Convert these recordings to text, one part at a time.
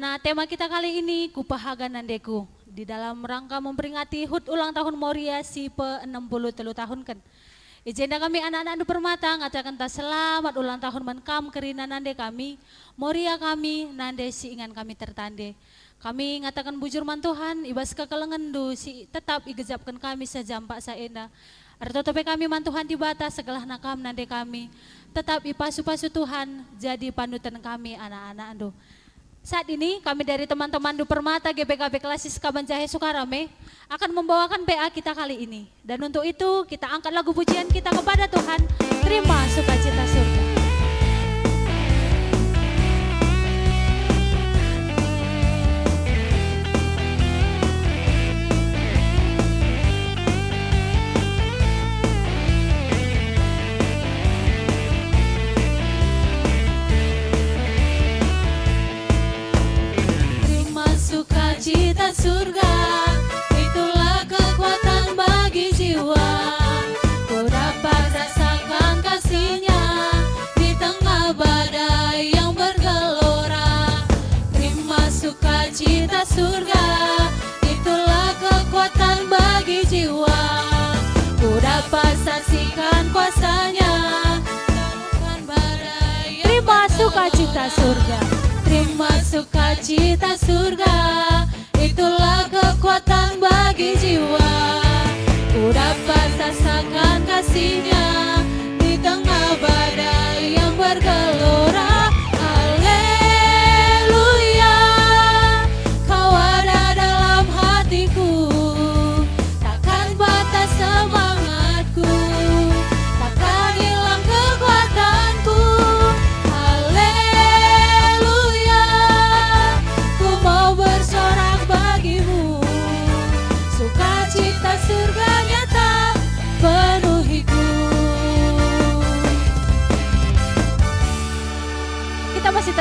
Karena tema kita kali ini Kupahaga Nandeku di dalam rangka memperingati HUT ulang tahun Moria si pe 60 telu tahun kan. Ijenda kami anak-anak du permata ngatakan tak selamat ulang tahun menkam kerina nande kami, Moria kami, nande si ingan kami tertande. Kami ngatakan bujur mantuhan, ibas kekelengan du si tetap igejapkan kami sejampak saenda. Arto tope kami mantuhan di batas segala nakam nande kami. Tetap ipasu-pasu Tuhan jadi panutan kami anak-anak ando. Saat ini kami dari teman-teman Du Permata GBKB Klasis Kabanjahe Sukarame akan membawakan PA kita kali ini. Dan untuk itu kita angkat lagu pujian kita kepada Tuhan. Terima sukacita surga. Sukacita surga Itulah kekuatan bagi jiwa. Ku dapat rasakan kasihnya Di tengah badai yang bergelora. Terima sukacita surga Itulah kekuatan bagi jiwa. Ku dapat saksikan kuasanya Terima sukacita surga. Terima sukacita surga bagi jiwa. Ku dapat rasakan kasihnya Di tengah badai yang bergelora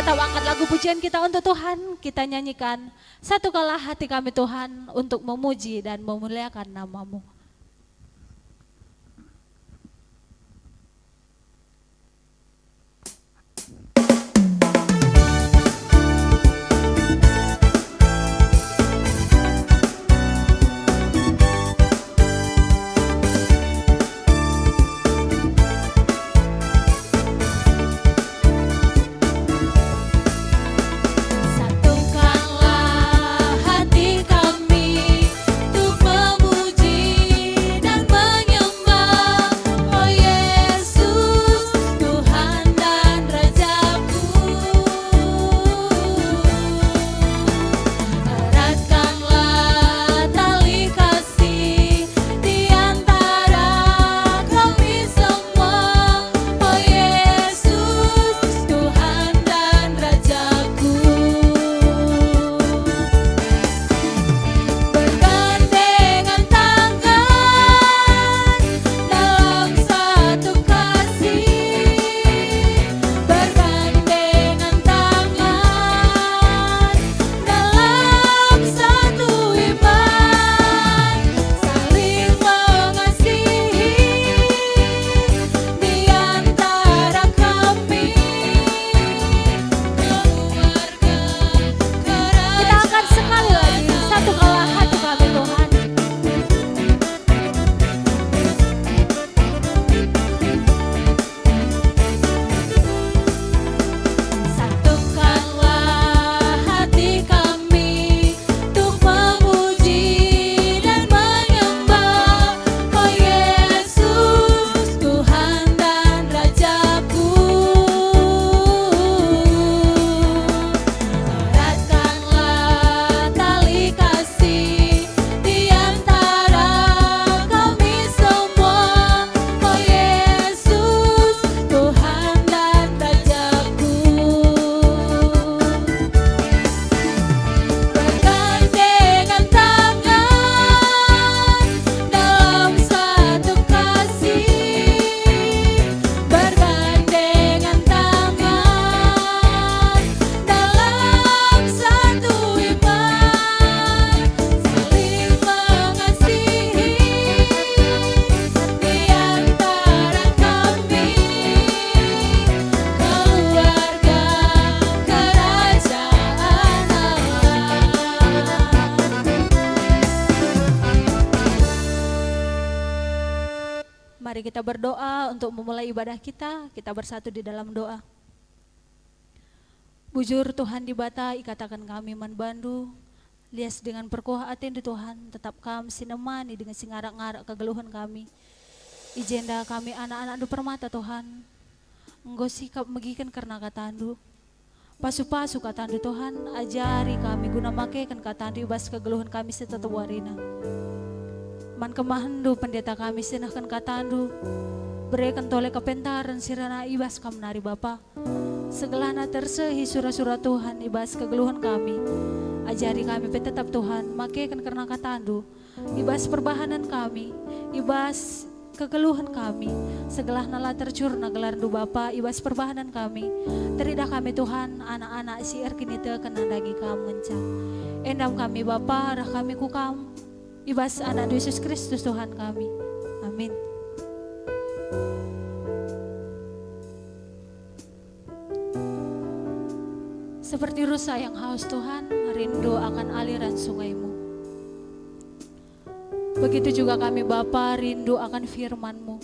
tetap angkat lagu pujian kita untuk Tuhan. Kita nyanyikan satu kala hati kami Tuhan untuk memuji dan memuliakan namamu. Ibadah kita, kita bersatu di dalam doa. Bujur Tuhan di bata ikatakan kami man bandu, lias dengan perkuah aten di Tuhan, tetap kami sinemani dengan singarak-ngarak kegeluhan kami. Ijenda kami anak-anak du permata Tuhan, engkau sikap megikan karena katandu. Pasu-pasu katandu Tuhan, ajari kami guna makekan katandu ibas kegeluhan kami setetap warina. Man kemahandu pendeta kami sinahkan katandu. Berikan tole kepentaran sirana ibas kam nari Bapa. Segelana tersehi surah-surah Tuhan ibas kegeluhan kami. Ajari kami tetap Tuhan, makekan karena katandu. Ibas perbahanan kami, ibas kegeluhan kami. Segelah nala tercurna gelar du Bapa, ibas perbahanan kami. Teridah kami Tuhan, anak-anak si erkinite kena dagi kamu ngenca. Endam kami Bapa, rah kami kukam, Ibas anak Yesus Kristus Tuhan kami. Amin. Seperti rusa yang haus Tuhan, rindu akan aliran sungaimu. Begitu juga kami Bapa rindu akan firman-Mu.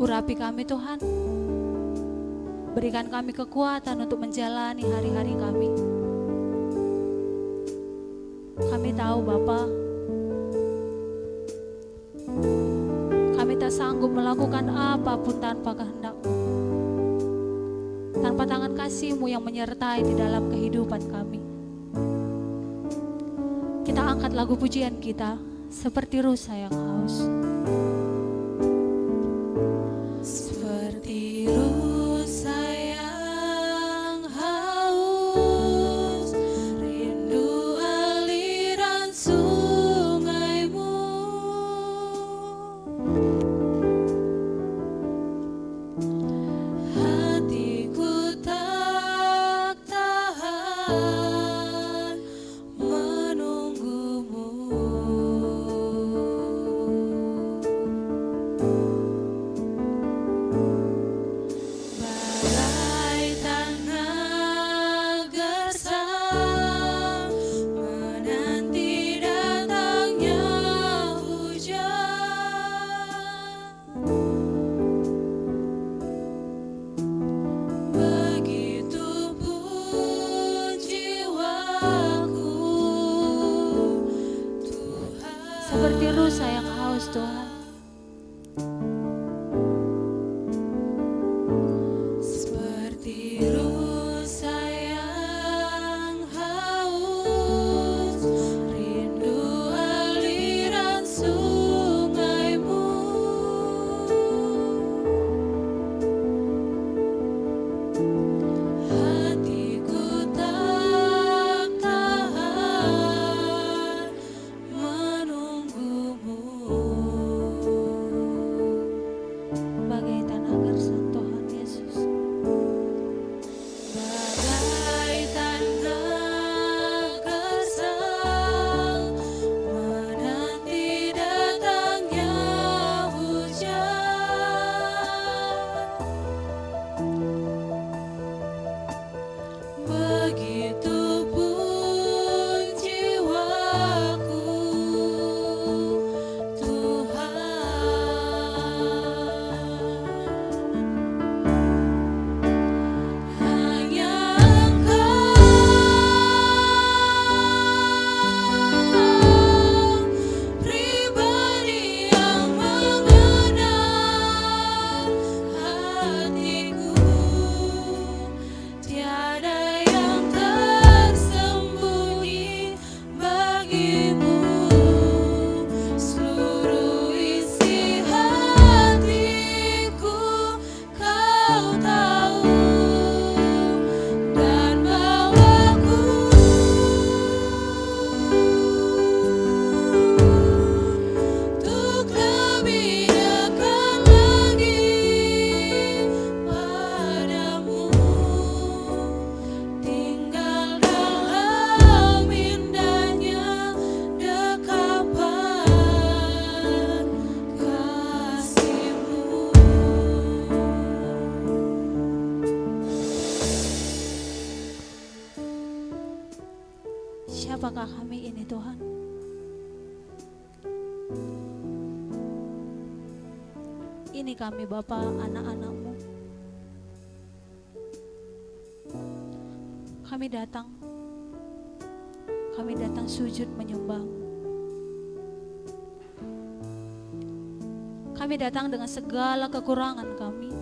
Urapi kami Tuhan, berikan kami kekuatan untuk menjalani hari-hari kami. Kami tahu Bapa, kami tak sanggup melakukan apa pun tanpa kehendakmu. Tanpa tangan kasihmu yang menyertai di dalam kehidupan kami. Kita angkat lagu pujian kita seperti rusa yang haus. apakah kami ini Tuhan? Ini kami Bapa anak-anakmu. Kami datang. Kami datang sujud menyembah kami datang dengan segala kekurangan kami.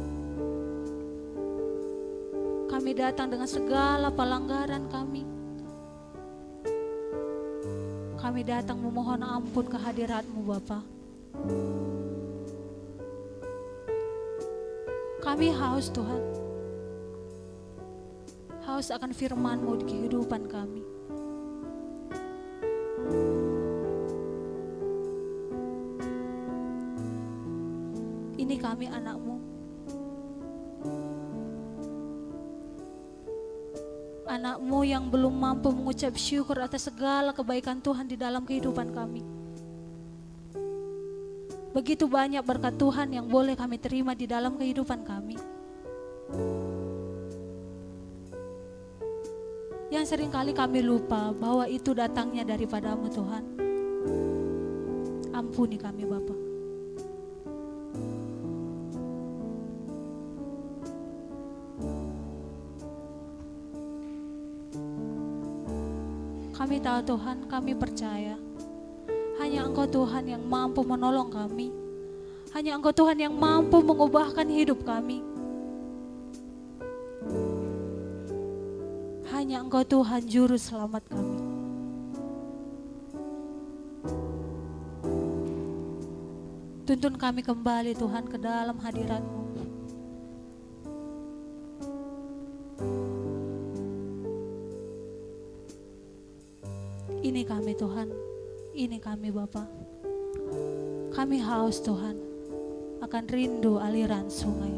Kami datang dengan segala pelanggaran kami. Kami datang memohon ampun kehadiratmu Bapa. Kami haus Tuhan. Haus akan firman-Mu di kehidupan kami. Anakmu yang belum mampu mengucap syukur atas segala kebaikan Tuhan di dalam kehidupan kami. Begitu banyak berkat Tuhan yang boleh kami terima di dalam kehidupan kami. Yang sering kali kami lupa bahwa itu datangnya daripadamu Tuhan. Ampuni kami Bapak. Tahu Tuhan, kami percaya. Hanya Engkau Tuhan yang mampu menolong kami. Hanya Engkau Tuhan yang mampu mengubahkan hidup kami. Hanya Engkau Tuhan juru selamat kami. Tuntun kami kembali Tuhan ke dalam hadirat-Mu. Tuhan, ini kami Bapa. Kami haus Tuhan, akan rindu aliran sungai.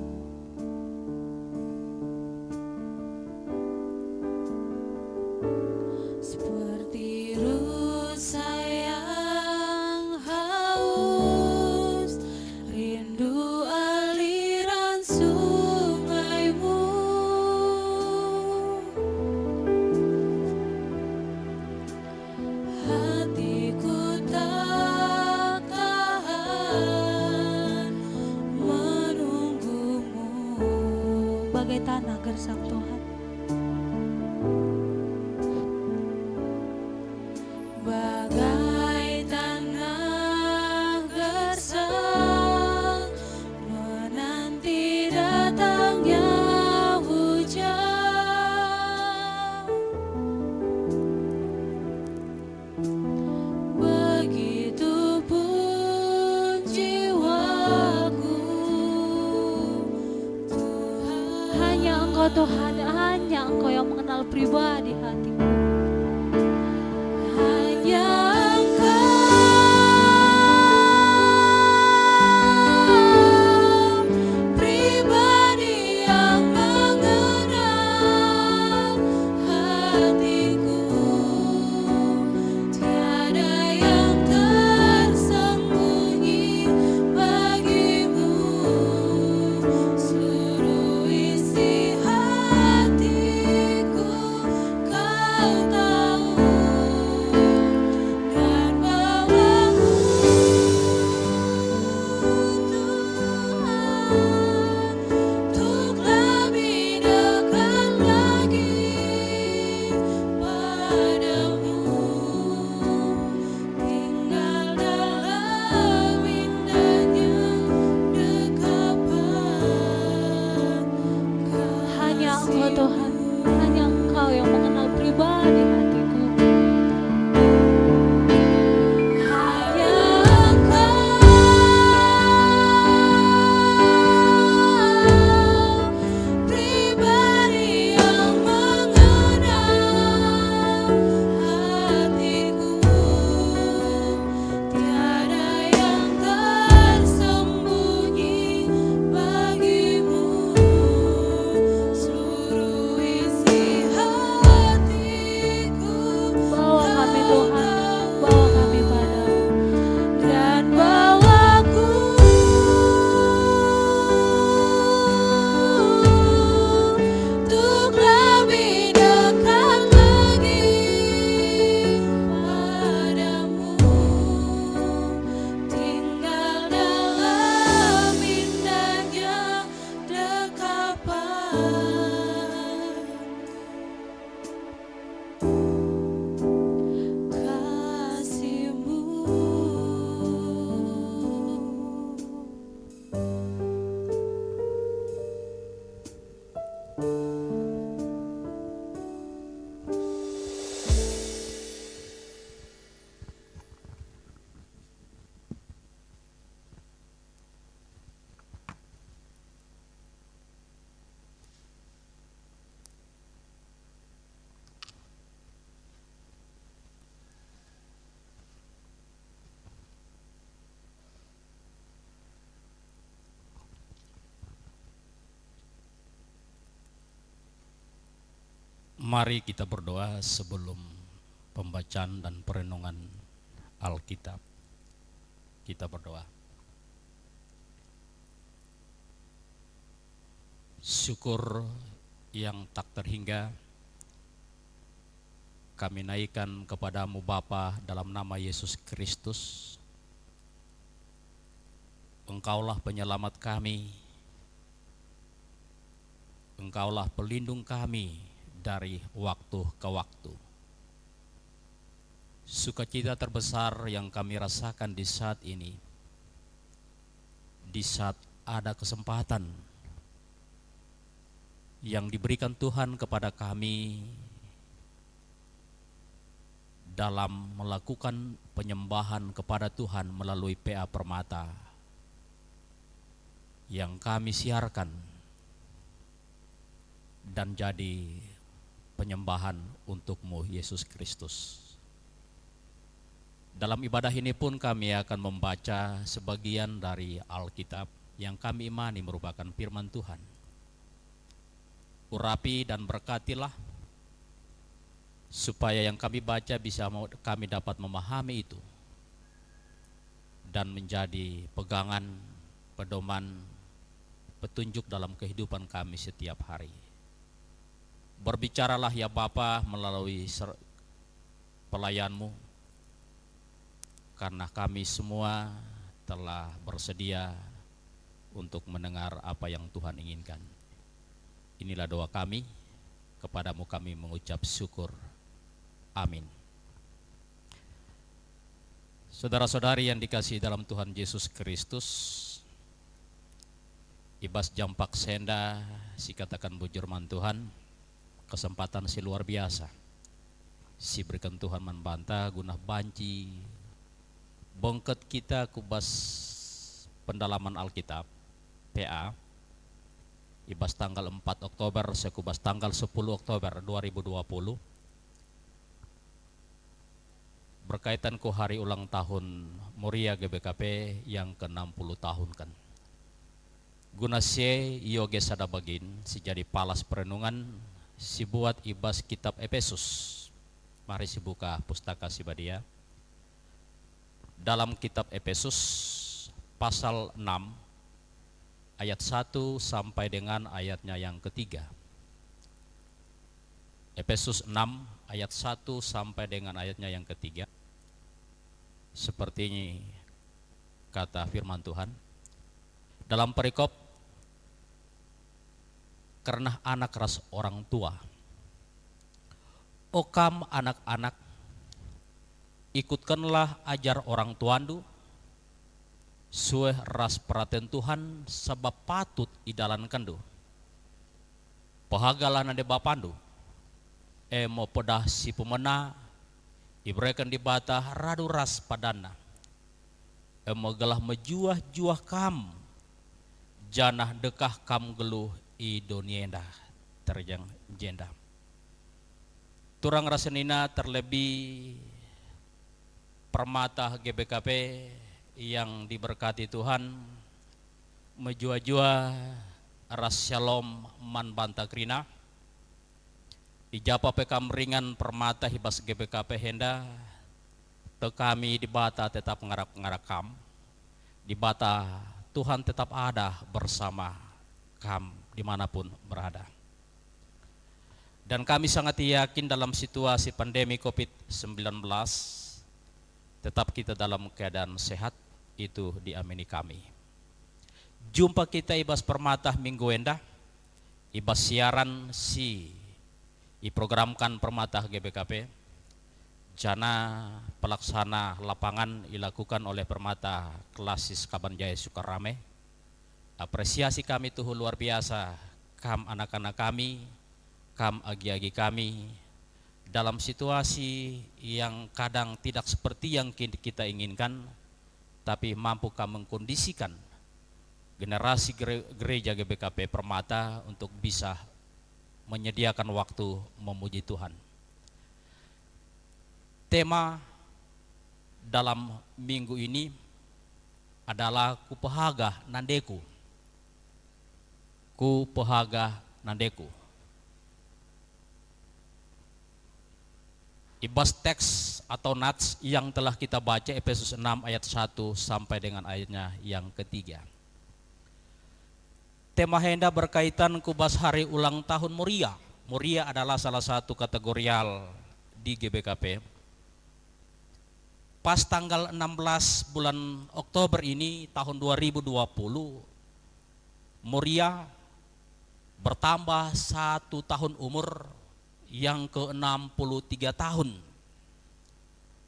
Mari kita berdoa sebelum pembacaan dan perenungan Alkitab. Kita berdoa. Syukur yang tak terhingga kami naikkan kepadamu Bapa dalam nama Yesus Kristus. Engkaulah penyelamat kami. Engkaulah pelindung kami dari waktu ke waktu. Sukacita terbesar yang kami rasakan di saat ini, di saat ada kesempatan yang diberikan Tuhan kepada kami dalam melakukan penyembahan kepada Tuhan melalui PA Permata yang kami siarkan dan jadi penyembahan untukmu Yesus Kristus. Dalam ibadah ini pun kami akan membaca sebagian dari Alkitab yang kami imani merupakan firman Tuhan. Urapi dan berkatilah supaya yang kami baca bisa kami dapat memahami itu dan menjadi pegangan, pedoman, petunjuk dalam kehidupan kami setiap hari. Berbicaralah ya Bapa melalui pelayanmu, karena kami semua telah bersedia untuk mendengar apa yang Tuhan inginkan. Inilah doa kami, kepadamu kami mengucap syukur. Amin. Saudara-saudari yang dikasih dalam Tuhan Yesus Kristus, Ibas Jampak Senda, si katakan bujurman Tuhan, kesempatan si luar biasa. Si berikan Tuhan membantah guna banci, bongket kita kubas pendalaman Alkitab, PA, Ibas tanggal 4 Oktober, sekubas tanggal 10 Oktober 2020, berkaitan ku hari ulang tahun Muria GBKP yang ke-60 tahun kan. Guna se yoge sadabagin si jadi palas perenungan si buat ibas kitab Efesus. Mari si buka pustaka si badia. Dalam kitab Efesus pasal 6 ayat 1 sampai dengan ayatnya yang ketiga. Efesus 6 ayat 1 sampai dengan ayatnya yang ketiga. Seperti ini kata firman Tuhan. Dalam perikop karena anak ras orang tua. Okam anak-anak ikutkanlah ajar orang tuandu sueh ras perhatian Tuhan sebab patut idalan kendu. Pahagalan ade bapandu e mo pedah si pemena ibrekan di bata radu ras padana e mo gelah mejuah-juah kam janah dekah kam geluh i donienda terjang jenda turang rasenina terlebih permata GBKP yang diberkati Tuhan menjua-jua ras shalom man bantakrina Ijapa pekam ringan permata hibas GBKP henda te kami di bata tetap ngarak-ngarakam di bata Tuhan tetap ada bersama kam di mana pun berada. Dan kami sangat yakin dalam situasi pandemi COVID-19 tetap kita dalam keadaan sehat itu diamini kami. Jumpa kita ibas permata minggu endah. Ibas siaran si diprogramkan permata GBKP jana pelaksana lapangan dilakukan oleh permata klasis Kabanjaya Sukarame apresiasi kami tuh luar biasa kam anak-anak kami kam agi-agi kami dalam situasi yang kadang tidak seperti yang kita inginkan tapi mampu kami mengkondisikan generasi gereja GBKP Permata untuk bisa menyediakan waktu memuji Tuhan. Tema dalam minggu ini adalah kupahaga nandeku. Kupahaga nandeku. ibas teks atau nats yang telah kita baca Efesus 6 ayat 1 sampai dengan ayatnya yang ketiga. Tema Henda berkaitan kubas hari ulang tahun Muria. Muria adalah salah satu kategorial di GBKP. Pas tanggal 16 bulan Oktober ini tahun 2020, Muria bertambah satu tahun umur yang ke-63 tahun.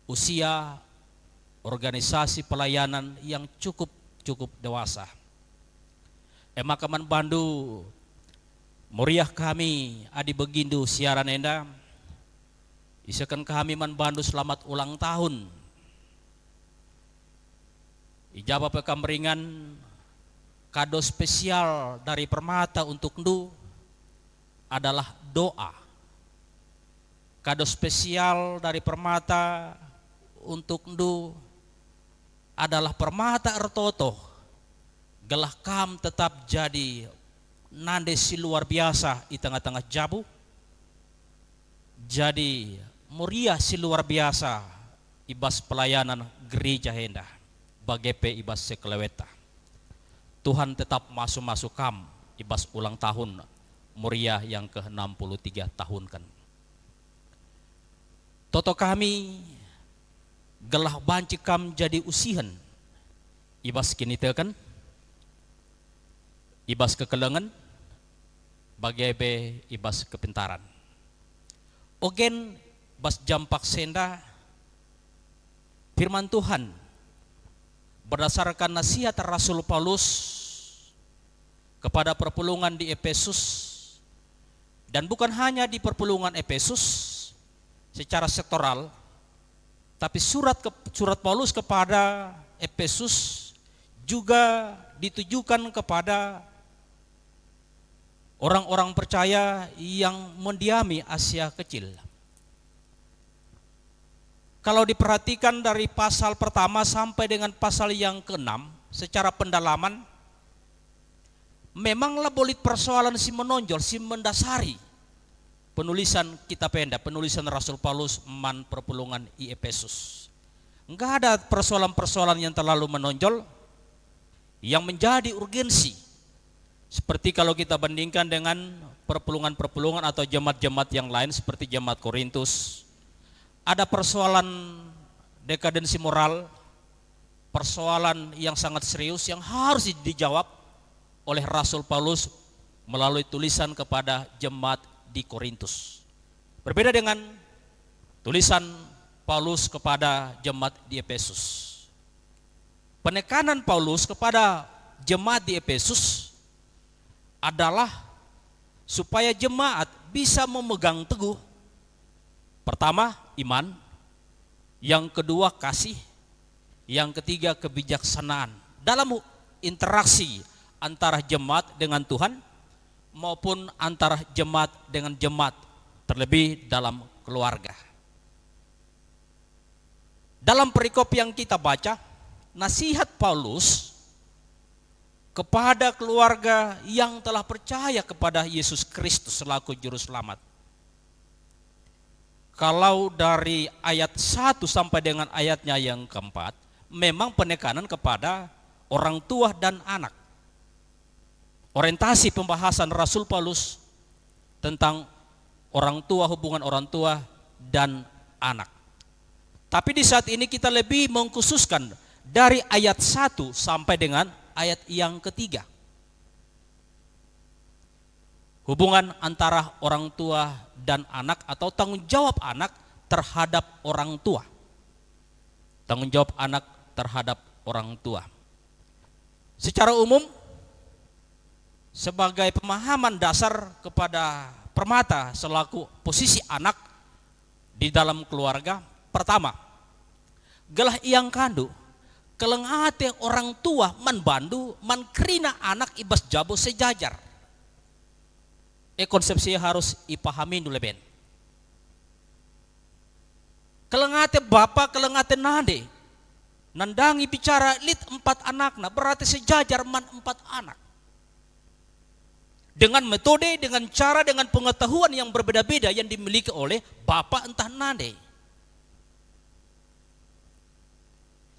Usia organisasi pelayanan yang cukup cukup dewasa. Emakaman Bandu Muriah kami adi begindu siaran enda Isakan kami man Bandu selamat ulang tahun Ijabah pekamringan kado spesial dari permata untuk ndu adalah doa. Kado spesial dari permata untuk ndu adalah permata ertoto. Gelah kam tetap jadi nande si luar biasa di tengah-tengah jabu. Jadi muria si luar biasa ibas pelayanan gereja hendah bagepe ibas sekeleweta Tuhan tetap masuk-masuk kam ibas ulang tahun muria yang ke-63 tahun kan Toto kami gelah banci kam jadi usihan ibas kini kan? Ibas kekelengan bagai ibas kepintaran. Ogen bas jampak senda firman Tuhan berdasarkan nasihat Rasul Paulus kepada perpulungan di Efesus dan bukan hanya di perpulungan Efesus secara sektoral tapi surat ke, surat Paulus kepada Efesus juga ditujukan kepada orang-orang percaya yang mendiami Asia Kecil. Kalau diperhatikan dari pasal pertama sampai dengan pasal yang keenam secara pendalaman, memanglah bolit persoalan si menonjol, si mendasari penulisan kitab penda, penulisan Rasul Paulus man perpulungan i Efesus. Enggak ada persoalan-persoalan yang terlalu menonjol yang menjadi urgensi seperti kalau kita bandingkan dengan perpulungan-perpulungan atau jemaat-jemaat yang lain seperti jemaat Korintus, ada persoalan dekadensi moral, persoalan yang sangat serius yang harus dijawab oleh Rasul Paulus melalui tulisan kepada jemaat di Korintus. Berbeda dengan tulisan Paulus kepada jemaat di Efesus. Penekanan Paulus kepada jemaat di Efesus adalah supaya jemaat bisa memegang teguh pertama iman, yang kedua kasih, yang ketiga kebijaksanaan dalam interaksi antara jemaat dengan Tuhan maupun antara jemaat dengan jemaat terlebih dalam keluarga. Dalam perikop yang kita baca, nasihat Paulus kepada keluarga yang telah percaya kepada Yesus Kristus selaku juru selamat. Kalau dari ayat 1 sampai dengan ayatnya yang keempat, memang penekanan kepada orang tua dan anak. Orientasi pembahasan Rasul Paulus tentang orang tua, hubungan orang tua dan anak. Tapi di saat ini kita lebih mengkhususkan dari ayat 1 sampai dengan ayat yang ketiga. Hubungan antara orang tua dan anak atau tanggung jawab anak terhadap orang tua. Tanggung jawab anak terhadap orang tua. Secara umum sebagai pemahaman dasar kepada permata selaku posisi anak di dalam keluarga pertama gelah yang kandu kelengate orang tua man bandu man anak ibas jabo sejajar Eh, Ini konsepsi harus dipahami dulu ben. Kelengate bapak, kelengate nade. Nandangi bicara lid empat anaknya, berarti sejajar man empat anak. Dengan metode, dengan cara, dengan pengetahuan yang berbeda-beda yang dimiliki oleh bapak entah nade.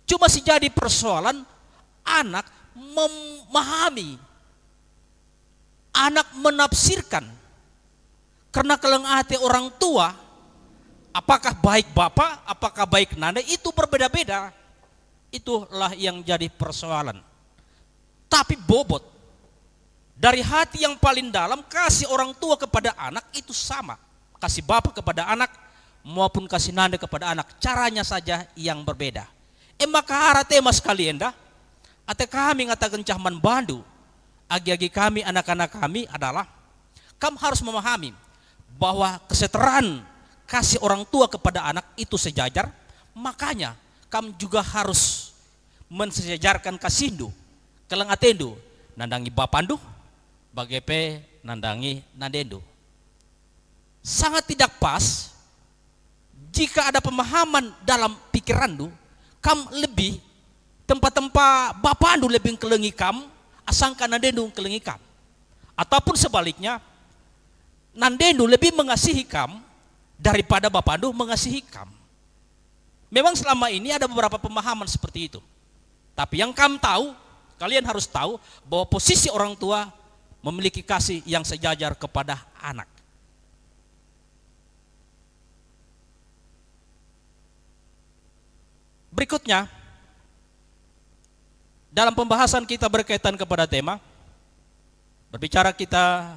Cuma sejadi persoalan anak memahami anak menafsirkan. Karena keleng hati orang tua, apakah baik bapak, apakah baik nanda, itu berbeda-beda. Itulah yang jadi persoalan. Tapi bobot, dari hati yang paling dalam kasih orang tua kepada anak itu sama. Kasih bapak kepada anak maupun kasih nanda kepada anak. Caranya saja yang berbeda. Eh maka hara tema sekalian dah. Ate kami ngatakan cahman bandu. Agi-agi kami, anak-anak kami adalah kamu harus memahami bahwa kesetaraan kasih orang tua kepada anak itu sejajar. Makanya kamu juga harus mensejajarkan kasindu. Keleng atendu. Nandangi bapandu, bagepe nandangi nandendo. Sangat tidak pas jika ada pemahaman dalam pikiranmu, kam lebih tempat-tempat bapandu lebih kelengi kam, asangkan nandendo kelengi kam. Ataupun sebaliknya, nandendo lebih mengasihi kam daripada bapandu mengasihi kam. Memang selama ini ada beberapa pemahaman seperti itu. Tapi yang kam tahu, kalian harus tahu bahwa posisi orang tua memiliki kasih yang sejajar kepada anak. Berikutnya, dalam pembahasan kita berkaitan kepada tema, berbicara kita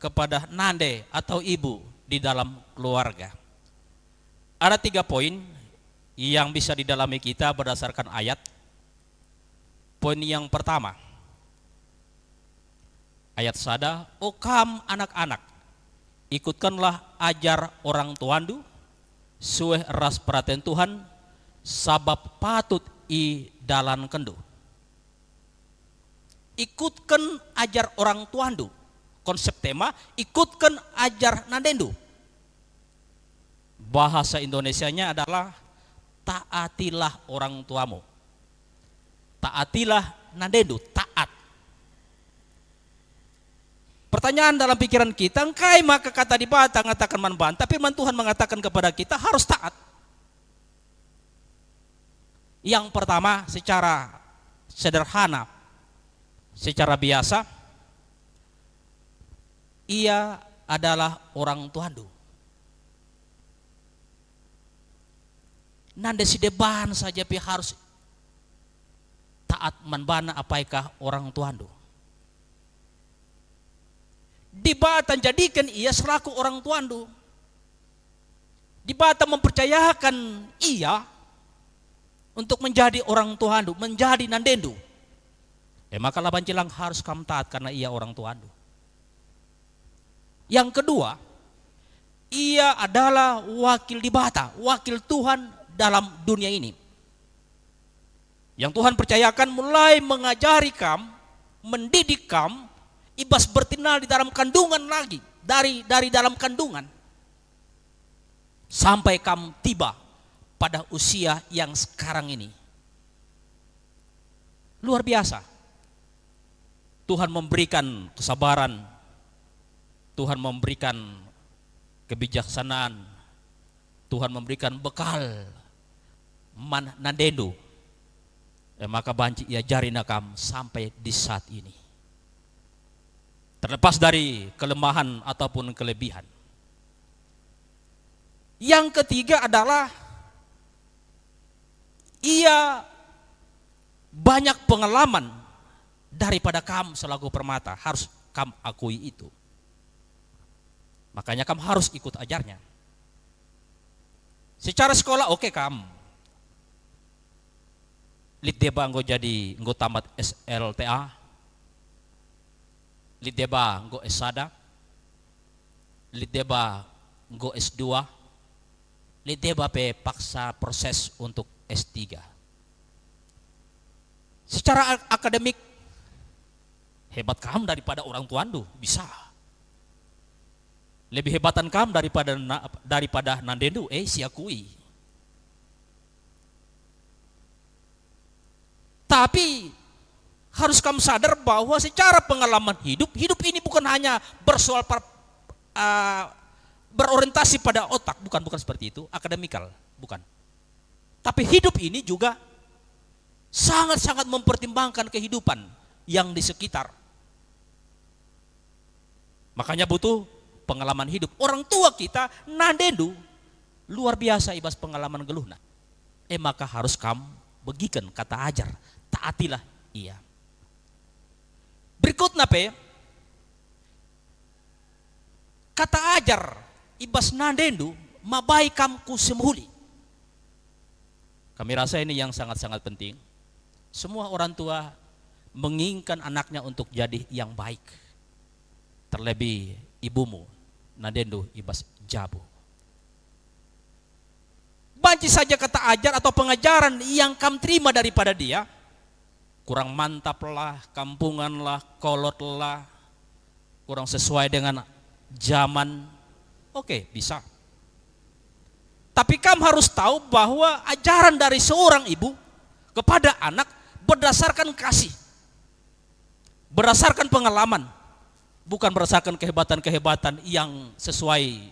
kepada nande atau ibu di dalam keluarga. Ada tiga poin yang bisa didalami kita berdasarkan ayat. Poin yang pertama, ayat sada, "O kam anak-anak, ikutkanlah ajar orang tuandu, sueh ras perhatian Tuhan, sabab patut i dalan kendu." Ikutkan ajar orang tuandu. Konsep tema, ikutkan ajar nandendu. Bahasa Indonesianya adalah taatilah orang tuamu. Taatilah nandendu, taat. Pertanyaan dalam pikiran kita, engkai maka kata di bata mengatakan manban, tapi man Tuhan mengatakan kepada kita harus taat. Yang pertama secara sederhana, secara biasa, ia adalah orang tuandu. Nanda si deban saja pi harus taat manbana apaikah orang tuandu. Dibatan jadikan ia selaku orang tuandu. Dibatan mempercayakan ia untuk menjadi orang tuandu, menjadi nandendu. Eh maka laban cilang harus kamu taat karena ia orang tuandu. Yang kedua, ia adalah wakil di bata, wakil Tuhan dalam dunia ini. Yang Tuhan percayakan mulai mengajari kam, mendidik kam, ibas bertinal di dalam kandungan lagi, dari dari dalam kandungan. Sampai kam tiba pada usia yang sekarang ini. Luar biasa. Tuhan memberikan kesabaran, Tuhan memberikan kebijaksanaan, Tuhan memberikan bekal man nandendo. Eh, maka banci ia jari nakam sampai di saat ini. Terlepas dari kelemahan ataupun kelebihan. Yang ketiga adalah ia banyak pengalaman daripada kamu selaku permata harus kamu akui itu. Makanya kamu harus ikut ajarnya. Secara sekolah oke okay, kamu. Litdeba engko jadi engko tamat SLTA. Litdeba engko S1. Litdeba engko S2. Litdeba pe paksa proses untuk S3. Secara akademik hebat kamu daripada orang tuandu, bisa. Lebih hebatan kamu daripada daripada nandendu, eh siakui. Tapi harus kamu sadar bahwa secara pengalaman hidup, hidup ini bukan hanya bersoal per, uh, berorientasi pada otak, bukan bukan seperti itu, akademikal, bukan. Tapi hidup ini juga sangat-sangat mempertimbangkan kehidupan yang di sekitar. Makanya butuh pengalaman hidup. Orang tua kita nandendu luar biasa ibas pengalaman geluhna. Eh maka harus kamu begikan kata ajar, taatilah ia. Berikutnya pe, kata ajar ibas nandendu mabai kamku semuhuli. Kami rasa ini yang sangat-sangat penting. Semua orang tua menginginkan anaknya untuk jadi yang baik. Terlebih ibumu, Nadendo Ibas Jabu. Banci saja kata ajar atau pengajaran yang kamu terima daripada dia, kurang mantap lah, kampungan lah, kolot lah, kurang sesuai dengan zaman, oke bisa. Tapi kamu harus tahu bahwa ajaran dari seorang ibu kepada anak berdasarkan kasih, berdasarkan pengalaman, bukan berdasarkan kehebatan-kehebatan yang sesuai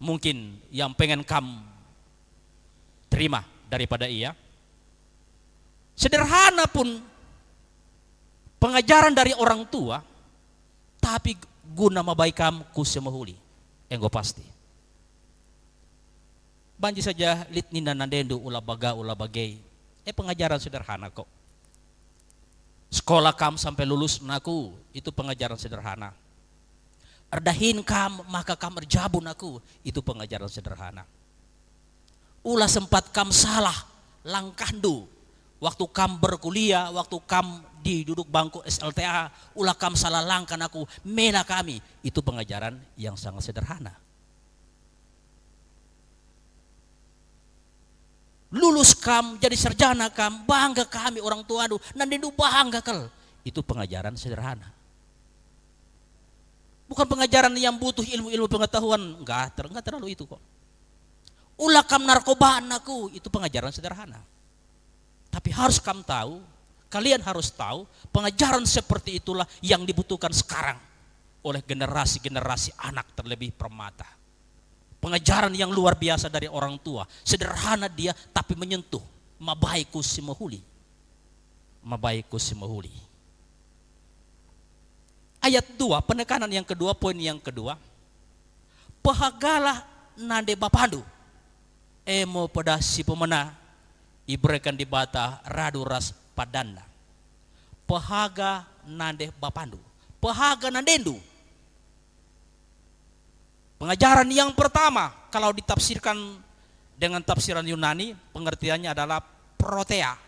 mungkin yang pengen kamu terima daripada ia. Sederhana pun pengajaran dari orang tua, tapi guna mabaikam ku semahuli, enggo pasti. Banji saja litnina nandendu ula baga ula bagay. Eh pengajaran sederhana kok. Sekolah kam sampai lulus naku itu pengajaran sederhana. Erdahin kam maka kam erjabun aku itu pengajaran sederhana. Ulah sempat kam salah langkahdu waktu kam berkuliah, waktu kam di duduk bangku SLTA, ulah kam salah langkah aku, mena kami. Itu pengajaran yang sangat sederhana. Lulus kam jadi sarjana kam bangga kami orang tua aduh nanti bangga kel. Itu pengajaran sederhana. Bukan pengajaran yang butuh ilmu-ilmu pengetahuan. Enggak ter enggak terlalu itu kok. Ulah kam narkobaan aku itu pengajaran sederhana. Tapi harus kam tahu kalian harus tahu pengajaran seperti itulah yang dibutuhkan sekarang oleh generasi-generasi anak terlebih permata pengajaran yang luar biasa dari orang tua. Sederhana dia tapi menyentuh. Mabaiku simahuli. Mabaiku simahuli. Ayat 2, penekanan yang kedua, poin yang kedua. Pahagalah nande bapandu. Emo pada si pemena. Ibrekan di bata radu ras padanda. Pahaga nande bapandu. Pahaga nandendu Pengajaran yang pertama kalau ditafsirkan dengan tafsiran Yunani pengertiannya adalah protea.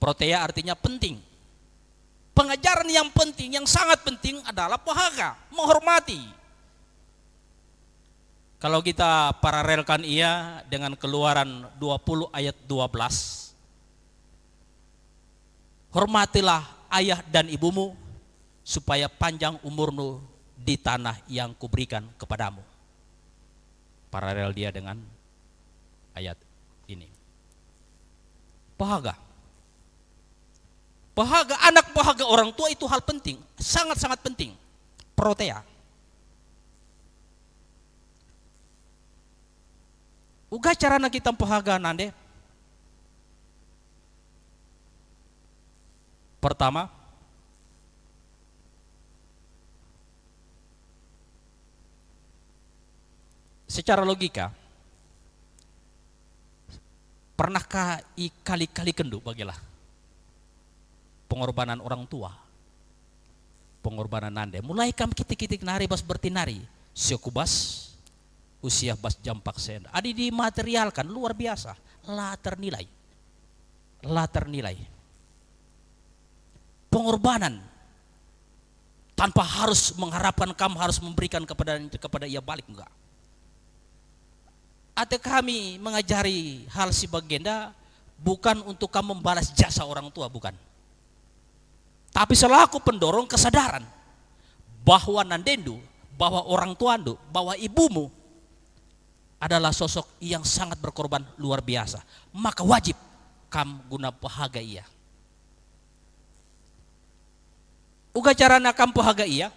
Protea artinya penting. Pengajaran yang penting, yang sangat penting adalah pahaga, menghormati. Kalau kita paralelkan ia dengan keluaran 20 ayat 12. Hormatilah ayah dan ibumu supaya panjang umurmu di tanah yang kuberikan kepadamu. Paralel dia dengan ayat ini. Pahaga. Pahaga, anak pahaga orang tua itu hal penting, sangat-sangat penting. Protea. Uga carana kita pahaga nande. Pertama, secara logika pernahkah kali-kali kendu bagilah. Pengorbanan orang tua pengorbanan nande mulai kam kitik-kitik nari bas bertinari siokubas usia bas jampak sen adi dimaterialkan luar biasa. Lah ternilai lah ternilai pengorbanan. Tanpa harus mengharapkan kamu harus memberikan kepada kepada ia balik enggak atau kami mengajari hal si bagenda bukan untuk kamu membalas jasa orang tua, bukan. Tapi selaku pendorong kesadaran bahwa nandendu, bahwa orang tuandu, bahwa ibumu adalah sosok yang sangat berkorban luar biasa. Maka wajib kam guna pahaga ia. Uga cara nakam pahaga ia,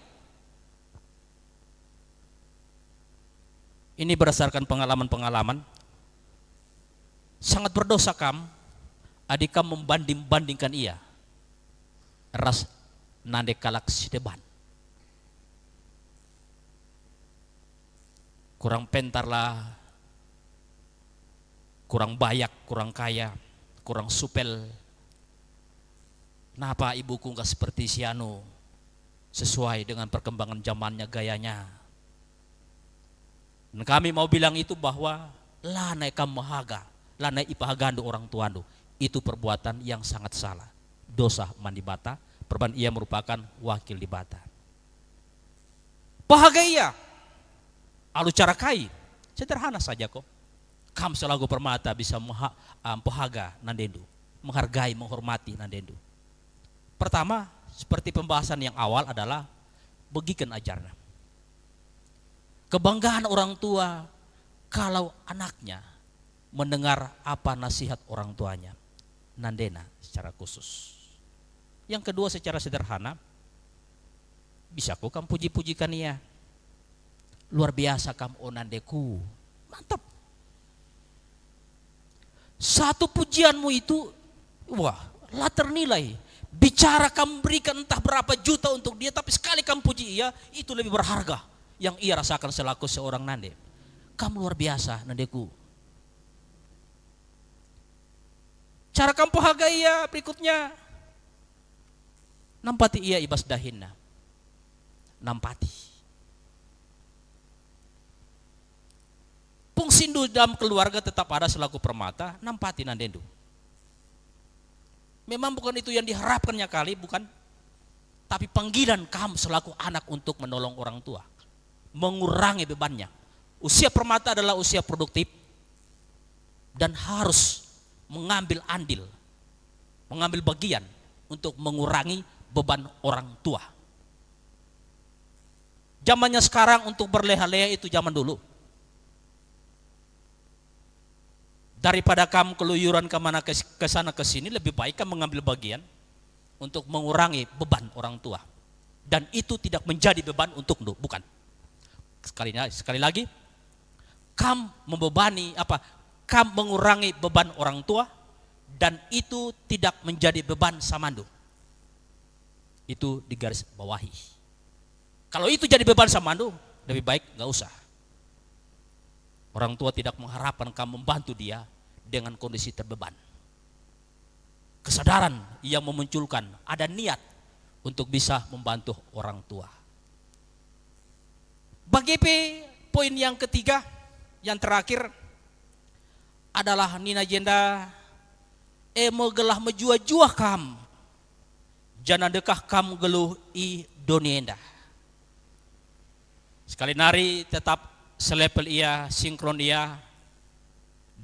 Ini berdasarkan pengalaman-pengalaman. Sangat berdosa kam Adika membanding-bandingkan ia. Ras nande kalak si deban. Kurang pentar lah, kurang bayak, kurang kaya, kurang supel. Kenapa ibuku nggak seperti si Anu? Sesuai dengan perkembangan zamannya, gayanya. Kami mau bilang itu bahwa lanai kamu mahaga, lanai ipahagando orang tuandu. Itu perbuatan yang sangat salah. Dosa mandi bata, perban ia merupakan wakil di bata. Bahagia ia. Alu cara kai, sederhana saja kok. Kam selagu permata bisa maha, um, pahaga nandendu, menghargai, menghormati nandendu. Pertama, seperti pembahasan yang awal adalah begikan ajarnya. Kebanggaan orang tua kalau anaknya mendengar apa nasihat orang tuanya. Nandena secara khusus. Yang kedua secara sederhana, bisa kok kamu puji-pujikan ia. Luar biasa kamu onandeku. Mantap. Satu pujianmu itu, wah, lah ternilai. Bicara kamu berikan entah berapa juta untuk dia, tapi sekali kamu puji ia, itu lebih berharga yang ia rasakan selaku seorang nande. Kamu luar biasa, nandeku. Cara kamu hargai ia berikutnya. Nampati ia ibas dahinna. Nampati. Pungsindu dalam keluarga tetap ada selaku permata, nampati nandendu. Memang bukan itu yang diharapkannya kali, bukan. Tapi panggilan kamu selaku anak untuk menolong orang tua. Mengurangi bebannya. Usia permata adalah usia produktif. Dan harus mengambil andil. Mengambil bagian untuk mengurangi beban orang tua. Zamannya sekarang untuk berleha-leha itu zaman dulu. daripada kamu keluyuran ke mana ke, sana ke sini lebih baik kamu mengambil bagian untuk mengurangi beban orang tua dan itu tidak menjadi beban untuk lu bukan sekali sekali lagi kamu membebani apa kamu mengurangi beban orang tua dan itu tidak menjadi beban samandu itu di garis bawahi kalau itu jadi beban samandu lebih baik nggak usah orang tua tidak mengharapkan kamu membantu dia dengan kondisi terbeban. Kesadaran yang memunculkan ada niat untuk bisa membantu orang tua. Bagi poin yang ketiga, yang terakhir adalah Nina Jenda emo gelah menjua-jua kam. Jangan dekah kam geluh i donienda. Sekali nari tetap selepel ia, sinkron ia,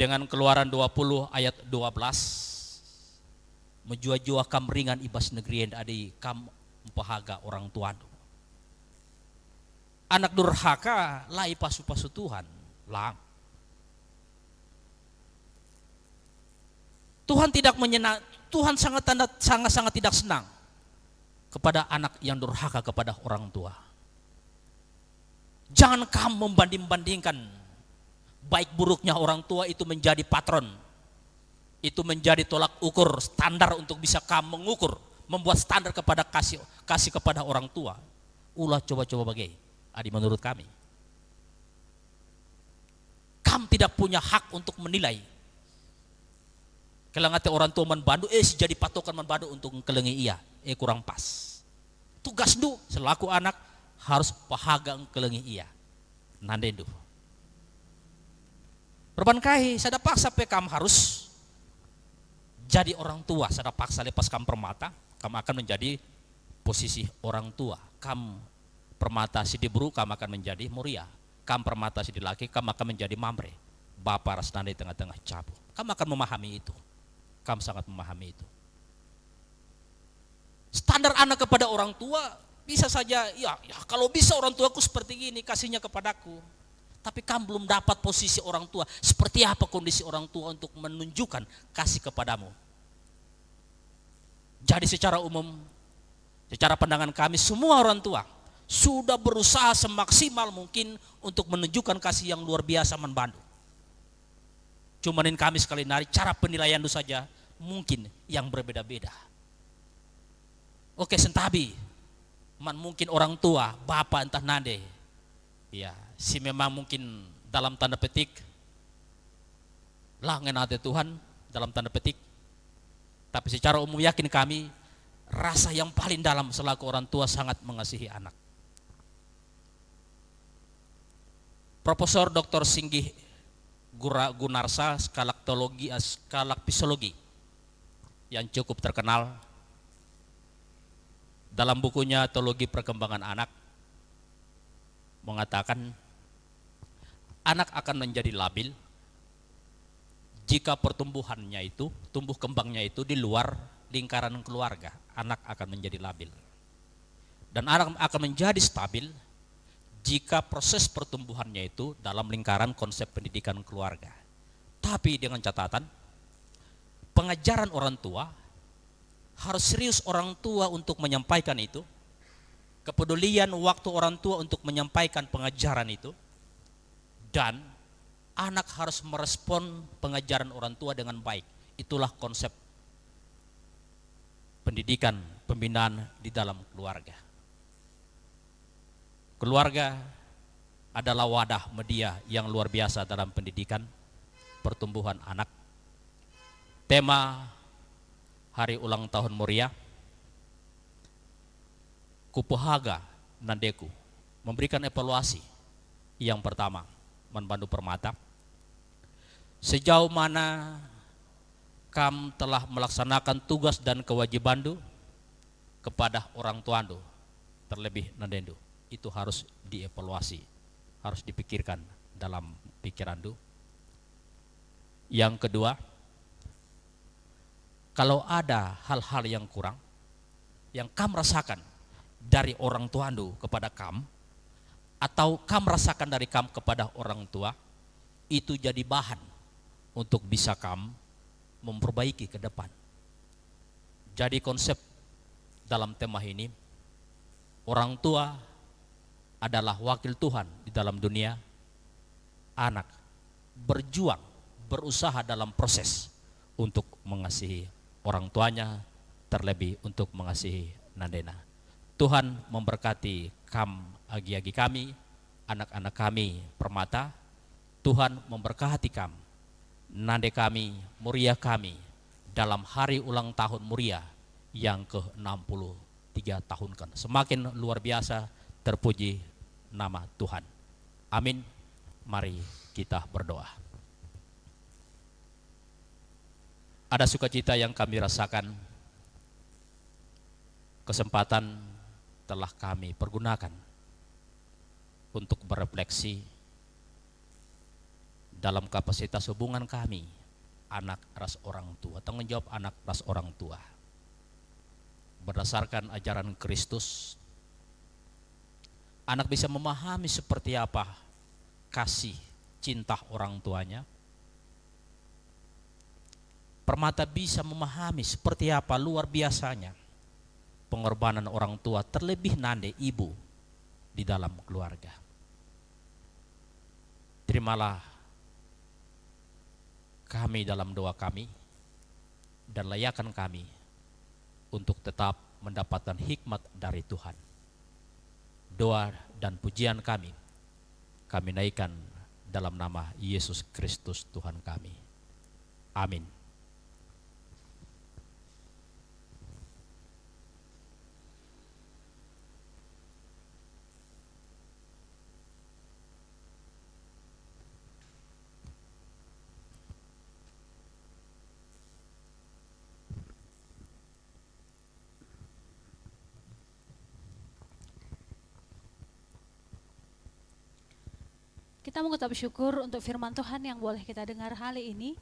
dengan keluaran 20 ayat 12 menjua-jua kam ringan ibas negeri yang adi kam mempahaga orang Tuhan anak durhaka lai pasu-pasu Tuhan lang Tuhan tidak menyenang Tuhan sangat sangat sangat tidak senang kepada anak yang durhaka kepada orang tua jangan kamu membanding-bandingkan baik buruknya orang tua itu menjadi patron. Itu menjadi tolak ukur standar untuk bisa kamu mengukur, membuat standar kepada kasih kasih kepada orang tua. Ulah coba-coba bagai adi menurut kami. Kamu tidak punya hak untuk menilai. Kalau ngate orang tua membantu, eh jadi patokan membantu untuk kelengi iya, eh kurang pas. Tugas du selaku anak harus pahaga kelengi iya. Nandendu. Perbankahi, saya paksa pekam harus jadi orang tua. Saya paksa lepas kam permata, kamu akan menjadi posisi orang tua. Kam permata si diburu, kamu akan menjadi muria. Kam permata si laki, kamu akan menjadi mamre. Bapak rasnanda di tengah-tengah cabu. Kamu akan memahami itu. Kamu sangat memahami itu. Standar anak kepada orang tua bisa saja, ya, ya kalau bisa orang tuaku seperti ini, kasihnya kepadaku tapi kamu belum dapat posisi orang tua. Seperti apa kondisi orang tua untuk menunjukkan kasih kepadamu. Jadi secara umum, secara pandangan kami semua orang tua sudah berusaha semaksimal mungkin untuk menunjukkan kasih yang luar biasa membantu. Cumanin kami sekali nari cara penilaian itu saja mungkin yang berbeda-beda. Oke, sentabi. Man mungkin orang tua, bapak entah nade. Ya, si memang mungkin dalam tanda petik lah ngenate Tuhan dalam tanda petik. Tapi secara umum yakin kami rasa yang paling dalam selaku orang tua sangat mengasihi anak. Profesor Dr. Singgih Gunarsa skalaktologi skalakpisologi yang cukup terkenal dalam bukunya Teologi Perkembangan Anak mengatakan anak akan menjadi labil jika pertumbuhannya itu, tumbuh kembangnya itu di luar lingkaran keluarga, anak akan menjadi labil. Dan anak akan menjadi stabil jika proses pertumbuhannya itu dalam lingkaran konsep pendidikan keluarga. Tapi dengan catatan, pengajaran orang tua harus serius orang tua untuk menyampaikan itu, kepedulian waktu orang tua untuk menyampaikan pengajaran itu, dan anak harus merespon pengajaran orang tua dengan baik. Itulah konsep pendidikan, pembinaan di dalam keluarga. Keluarga adalah wadah media yang luar biasa dalam pendidikan pertumbuhan anak. Tema hari ulang tahun Moria Kupahaga Nandeku memberikan evaluasi. Yang pertama Manbandu Permata. Sejauh mana kam telah melaksanakan tugas dan kewajiban kepada orang tua terlebih nandendu itu harus dievaluasi, harus dipikirkan dalam pikiran du. Yang kedua, kalau ada hal-hal yang kurang, yang kam rasakan dari orang tua du kepada kam, atau kam rasakan dari kam kepada orang tua, itu jadi bahan untuk bisa kam memperbaiki ke depan. Jadi konsep dalam tema ini, orang tua adalah wakil Tuhan di dalam dunia, anak berjuang, berusaha dalam proses untuk mengasihi orang tuanya, terlebih untuk mengasihi Nandena. Tuhan memberkati kam agi-agi kami, anak-anak kami permata, Tuhan memberkati kami, nande kami, muria kami, dalam hari ulang tahun muria yang ke-63 tahun kan. Semakin luar biasa terpuji nama Tuhan. Amin. Mari kita berdoa. Ada sukacita yang kami rasakan, kesempatan telah kami pergunakan untuk berefleksi dalam kapasitas hubungan kami, anak ras orang tua, tanggung jawab anak ras orang tua. Berdasarkan ajaran Kristus anak bisa memahami seperti apa kasih cinta orang tuanya. Permata bisa memahami seperti apa luar biasanya pengorbanan orang tua terlebih nande ibu di dalam keluarga. Terimalah kami dalam doa kami dan layakan kami untuk tetap mendapatkan hikmat dari Tuhan doa dan pujian kami kami naikkan dalam nama Yesus Kristus Tuhan kami. Amin. Mengucap syukur untuk firman Tuhan yang boleh kita dengar hari ini.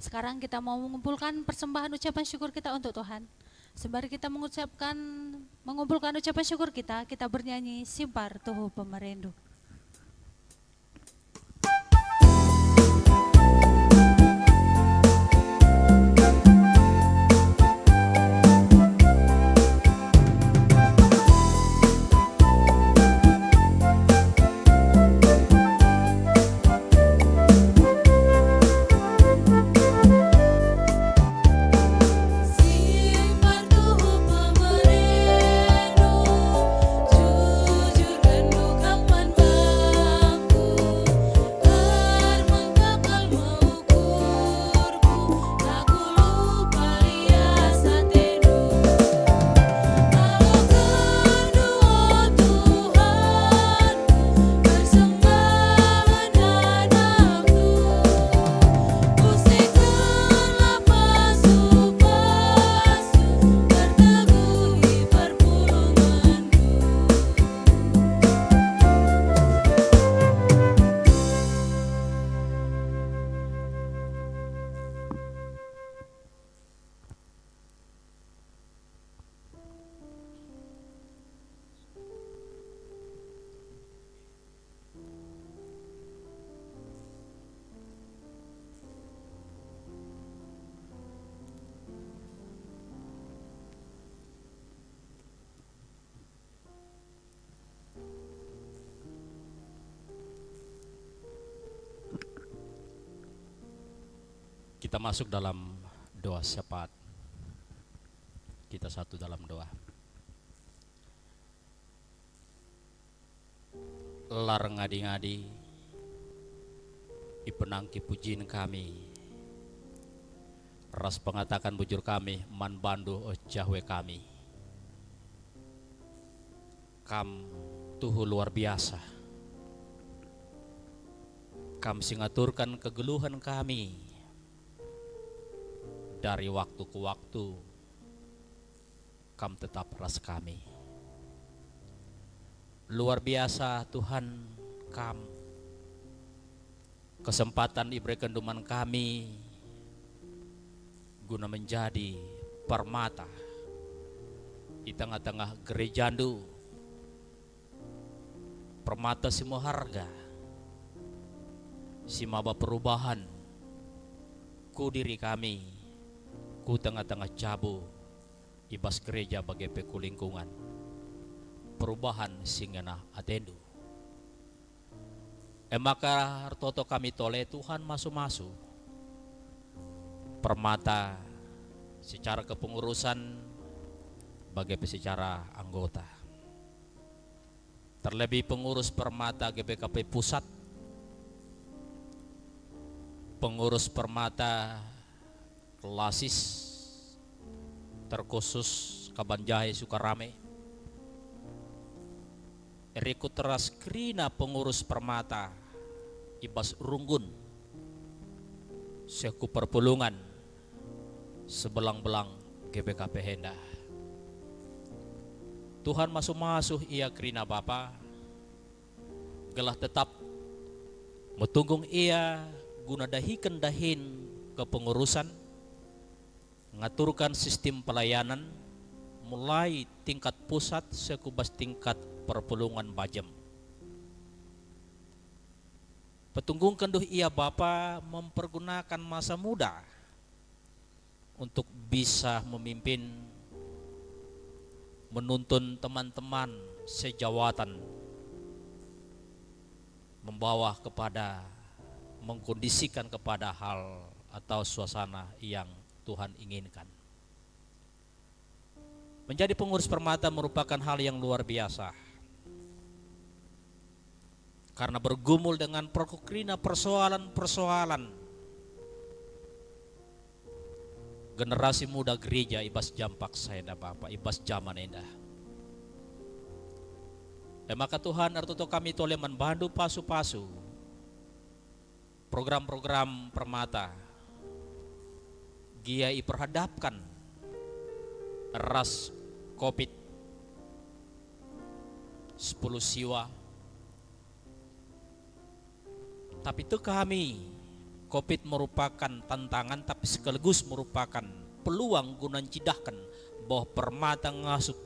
Sekarang kita mau mengumpulkan persembahan ucapan syukur kita untuk Tuhan. Sembari kita mengucapkan mengumpulkan ucapan syukur kita, kita bernyanyi simpar tuhu pemerintah. Kita masuk dalam doa syafaat. Kita satu dalam doa. Lar ngadi-ngadi ipenangki pujian kami ras pengatakan bujur kami man bandu jahwe kami kam tuhu luar biasa kam singaturkan kegeluhan kami dari waktu ke waktu kam tetap ras kami. Luar biasa Tuhan kam. Kesempatan diberikan duman kami guna menjadi permata di tengah-tengah gerejandu. Permata semua harga si maba perubahan ku diri kami ku tengah-tengah cabu ibas gereja bagi peku lingkungan perubahan singena atendu. Emaka hartoto kami tole Tuhan masuk-masuk permata secara kepengurusan bagi secara anggota. Terlebih pengurus permata GBKP pusat, pengurus permata kelasis terkhusus Kabanjahe Sukarame, Eriko teras krina pengurus permata Ibas Runggun, Seku Perpulungan, sebelang-belang GBKP Henda. Tuhan masuk-masuk ia kerina Bapa, gelah tetap metunggung ia guna dahikan dahin kepengurusan, ngaturkan sistem pelayanan mulai tingkat pusat sekubas tingkat perpulungan bajem. Petunggung kenduh ia Bapa mempergunakan masa muda untuk bisa memimpin menuntun teman-teman sejawatan membawa kepada mengkondisikan kepada hal atau suasana yang Tuhan inginkan. Menjadi pengurus permata merupakan hal yang luar biasa. Karena bergumul dengan prokokrina persoalan-persoalan generasi muda gereja ibas jampak saya Bapak ibas zaman indah eh, maka Tuhan artuto kami toleh membantu pasu-pasu program-program permata gia perhadapkan ras covid 10 siwa. Tapi itu kami COVID merupakan tantangan tapi sekaligus merupakan peluang guna cidahkan bahwa permata ngasut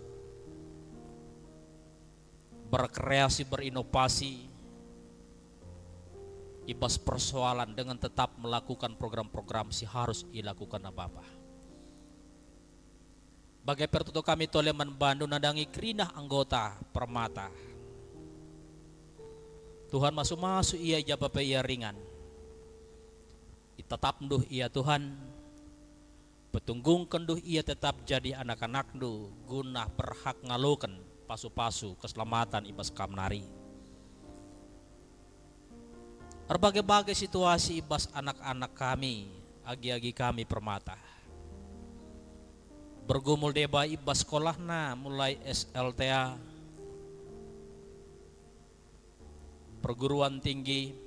berkreasi berinovasi ibas persoalan dengan tetap melakukan program-program si harus dilakukan apa-apa. Bagai pertutup kami toleh membantu nadangi kerinah anggota permata. Tuhan masuk-masuk ia jawab ia ringan tetap duh ia Tuhan petunggung kenduh ia tetap jadi anak-anak du guna berhak ngalukan pasu-pasu keselamatan ibas kamnari berbagai-bagai situasi ibas anak-anak kami agi-agi kami permata bergumul deba ibas sekolah na mulai SLTA perguruan tinggi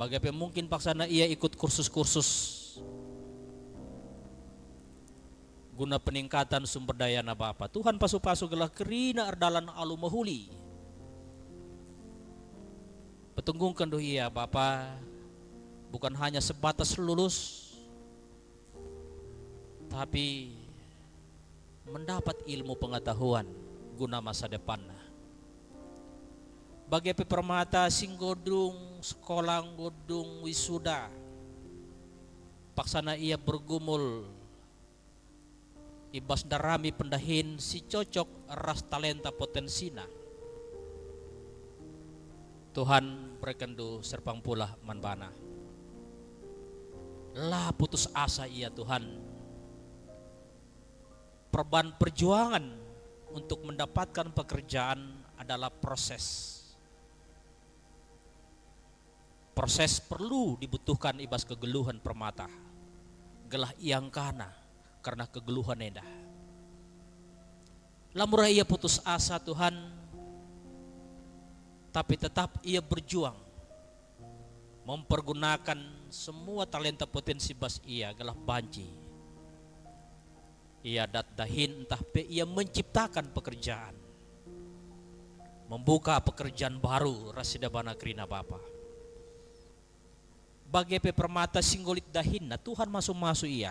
Bagaimana mungkin paksana ia ikut kursus-kursus guna peningkatan sumber daya na Bapa. Tuhan pasu-pasu gelah kerina ardalan alu mahuli. Petunggungkan doh ia Bapa bukan hanya sebatas lulus tapi mendapat ilmu pengetahuan guna masa depan. Bagi permata singgodung sekolah godung wisuda paksana ia bergumul ibas darami pendahin si cocok ras talenta potensina Tuhan berkendu serpang pula manbana lah putus asa ia Tuhan. Perban perjuangan untuk mendapatkan pekerjaan adalah proses. Proses perlu dibutuhkan ibas kegeluhan permata. Gelah iang kana karena kegeluhan endah. Lamurah ia putus asa Tuhan, tapi tetap ia berjuang mempergunakan semua talenta potensi bas ia gelah banci. Ia dat dahin entah pe ia menciptakan pekerjaan. Membuka pekerjaan baru rasida bana krina bapa. Bagai pe permata singgolit dahinna Tuhan masuk-masuk ia.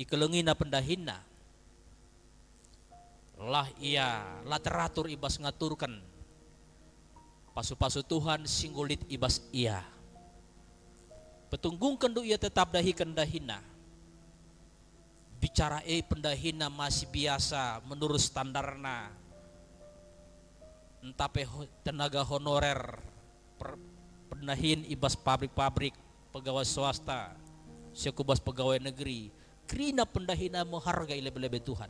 Ikelengina pendahinna. Lah ia lah teratur ibas ngaturkan pasu-pasu Tuhan singgolit ibas ia. Petunggung kendu ia tetap dahi kendahina. Bicara eh pendahina masih biasa menurut standarna. Entah pe tenaga honorer per, pendahin ibas pabrik-pabrik pegawai swasta sekubas pegawai negeri krina pendahina menghargai lebih-lebih Tuhan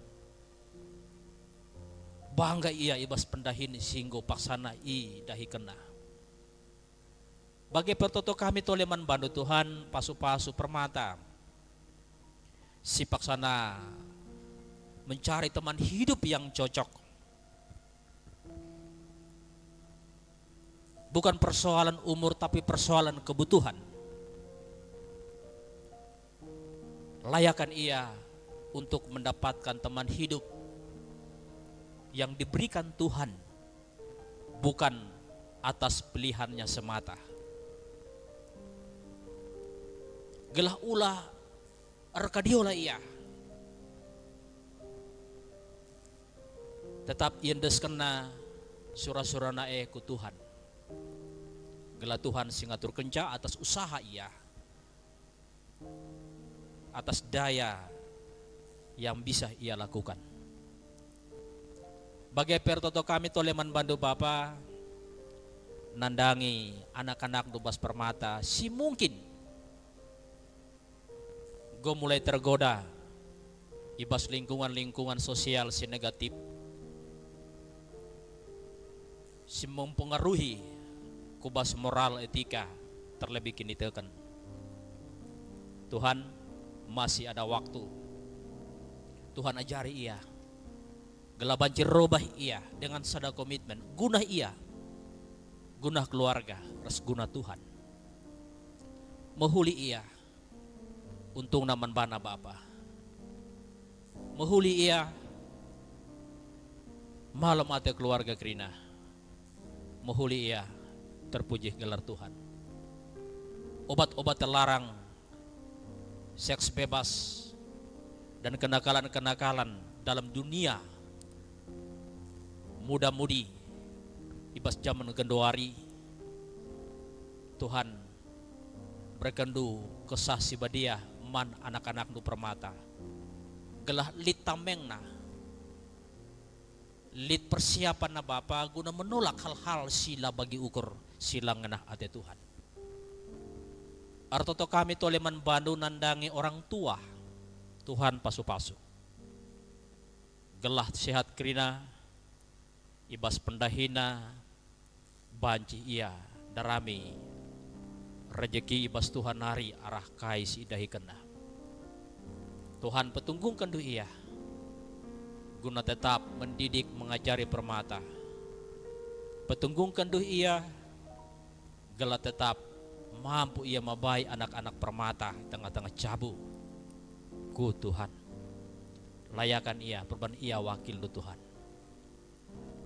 bangga ia ibas pendahin singgo paksana i dahi kena. Bagi pertoto kami toleman bandu Tuhan pasu-pasu permata. Si paksana mencari teman hidup yang cocok. Bukan persoalan umur tapi persoalan kebutuhan. Layakan ia untuk mendapatkan teman hidup yang diberikan Tuhan bukan atas pilihannya semata. Gelah ulah arkadiola ia. Tetap yendes kena surah-surah e ku Tuhan. Gelah Tuhan singatur kenca atas usaha ia. Atas daya yang bisa ia lakukan. Bagai pertoto kami toleman bandu Bapa nandangi anak-anak dubas permata. Si mungkin gue mulai tergoda ibas lingkungan-lingkungan sosial si negatif. Si mempengaruhi kubas moral etika terlebih kini tekan Tuhan masih ada waktu. Tuhan ajari ia Gela banjir robah ia dengan sada komitmen. Guna ia. Guna keluarga. Res guna Tuhan. Mehuli ia. Untung naman bana bapa. Mehuli ia. Malam ate keluarga krina. Mehuli ia. Terpuji gelar Tuhan. Obat-obat terlarang. Seks bebas. Dan kenakalan-kenakalan dalam dunia muda-mudi. Ibas zaman gendoari Tuhan berkendu kesah si badia man anak-anak nu permata. Gelah lit tamengna. Lit persiapan na bapa guna menolak hal-hal sila bagi ukur sila ngenah ate Tuhan. Artoto kami toleman bandu nandangi orang tua Tuhan pasu-pasu. Gelah sehat krina ibas pendahina banci ia darami. Rejeki ibas Tuhan hari arah kais idahi kena. Tuhan petunggung kendu ia. Guna tetap mendidik mengajari permata. Petunggung kendu ia gelat tetap mampu ia mabai anak-anak permata tengah-tengah cabu. Ku Tuhan layakan ia perban ia wakil lu Tuhan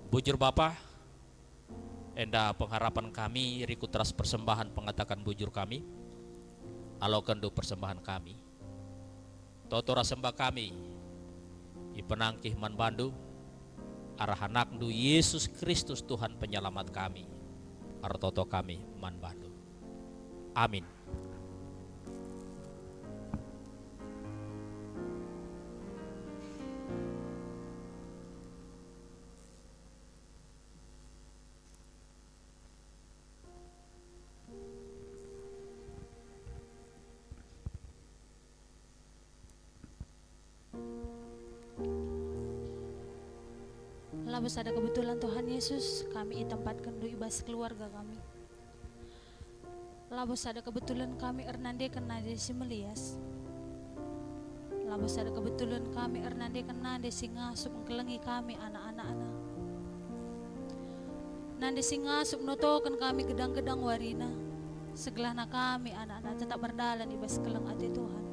Bujur Bapa, enda pengharapan kami rikutras persembahan pengatakan bujur kami, alau kendu persembahan kami. Totora sembah kami, ipenangkih man bandu, arah anakdu Yesus Kristus Tuhan penyelamat kami, artoto kami man bandu. Amin. Ada kebetulan Tuhan Yesus kami tempatkan ibas keluarga kami. Lalu ada kebetulan kami Ernande kena desi Melias. Lalu ada kebetulan kami Ernande kena desi ngasup kelengi kami anak-anak anak. Nande singa ngasup notokan kami gedang-gedang warina. Segelahna kami anak-anak tetap berdalan ibas keleng ati Tuhan.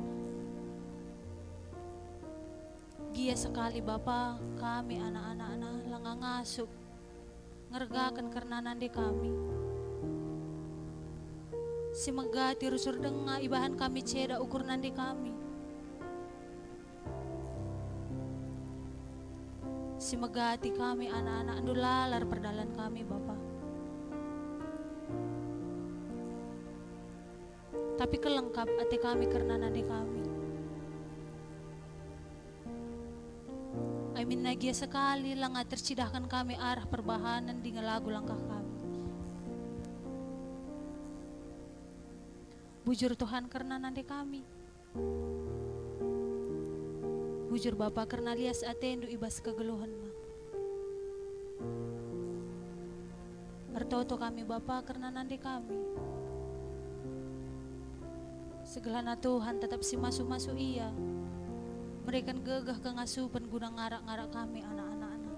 Gia sekali Bapa kami anak-anak anak ngasup ngergakan karena nandi kami. Si megati rusur denga ibahan kami ceda ukur nandi kami. Si megati kami anak-anak lalar perdalan kami Bapa. Tapi kelengkap hati kami karena nadi kami. Amin nagia sekali langa tercidahkan kami arah perbahanan di lagu langkah kami. Bujur Tuhan karena nanti kami. Bujur Bapa karena lias atendu ibas kegeluhan ma. Kami Bapa karena nanti kami. Segelana Tuhan tetap si masuk-masuk iya. Mereka gegah ke ngasupan guna ngarak-ngarak kami anak-anak anak.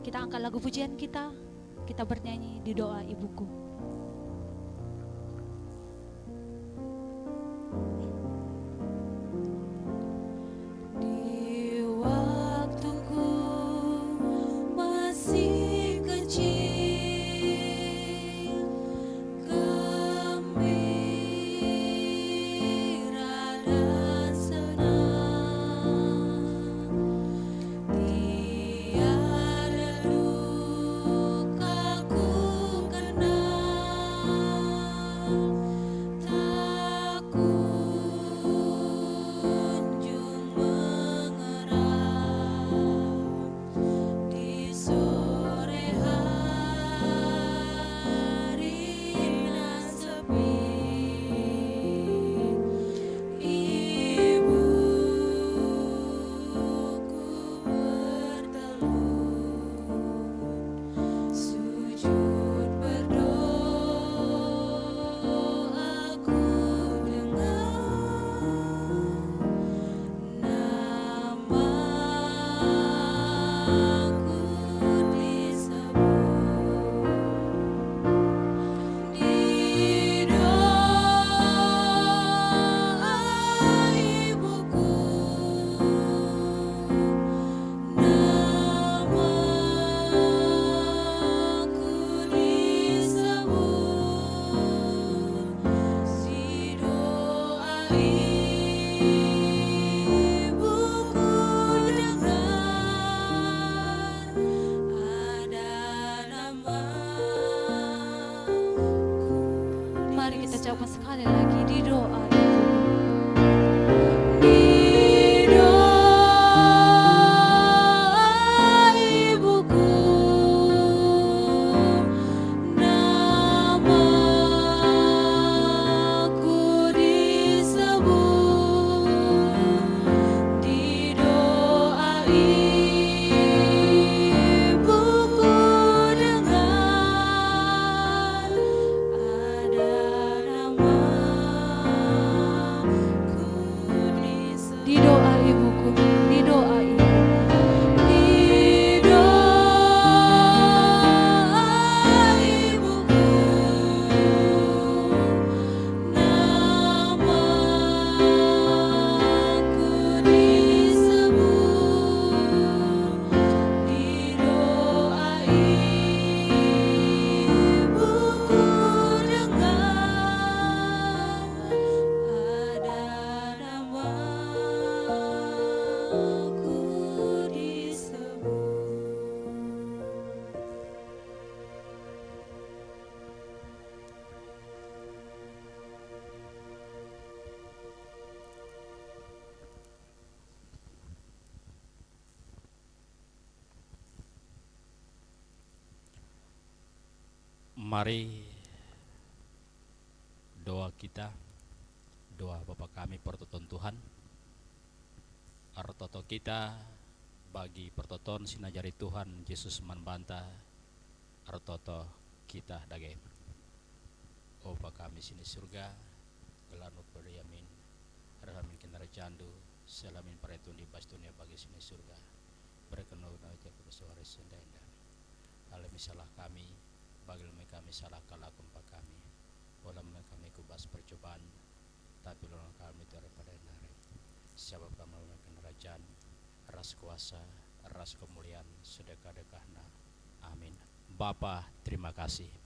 Kita angkat lagu pujian kita, kita bernyanyi di doa ibuku. Mari doa kita doa Bapa kami pertoton Tuhan. Artoto kita bagi pertoton sinajari Tuhan Yesus manbanta Artoto kita dage. Opa kami sini surga gelanu beriamin Rahamin kinara jandu Selamin paretun di bastunia bagi sini surga. Berkenan aja suara sendenda Alami salah kami Bagil kami salah pak kami Walau kami kubas percobaan Tapi lorong kami daripada nare Siapa kami melakukan kerajaan Ras kuasa Ras kemuliaan Sedekah-dekahna Amin. Bapa terima kasih